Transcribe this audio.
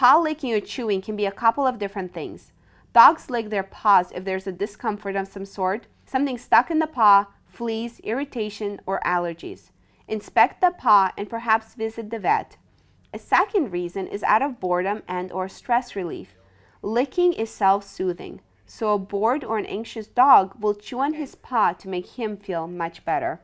Paw licking or chewing can be a couple of different things. Dogs lick their paws if there's a discomfort of some sort, something stuck in the paw, fleas, irritation, or allergies. Inspect the paw and perhaps visit the vet. A second reason is out of boredom and or stress relief. Licking is self-soothing, so a bored or an anxious dog will chew on his paw to make him feel much better.